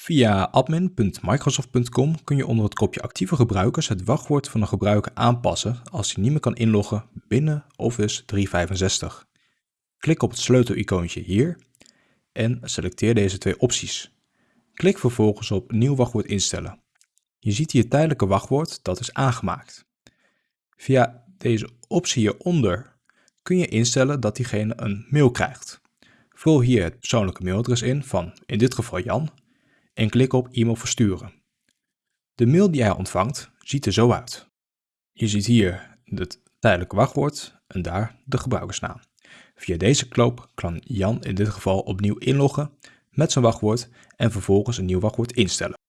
Via admin.microsoft.com kun je onder het kopje actieve gebruikers het wachtwoord van een gebruiker aanpassen als hij niet meer kan inloggen binnen Office 365. Klik op het sleutelicoontje hier en selecteer deze twee opties. Klik vervolgens op Nieuw wachtwoord instellen. Je ziet hier tijdelijke wachtwoord dat is aangemaakt. Via deze optie hieronder kun je instellen dat diegene een mail krijgt. Vul hier het persoonlijke mailadres in van in dit geval Jan en klik op e-mail versturen. De mail die hij ontvangt ziet er zo uit. Je ziet hier het tijdelijke wachtwoord en daar de gebruikersnaam. Via deze knoop kan Jan in dit geval opnieuw inloggen met zijn wachtwoord en vervolgens een nieuw wachtwoord instellen.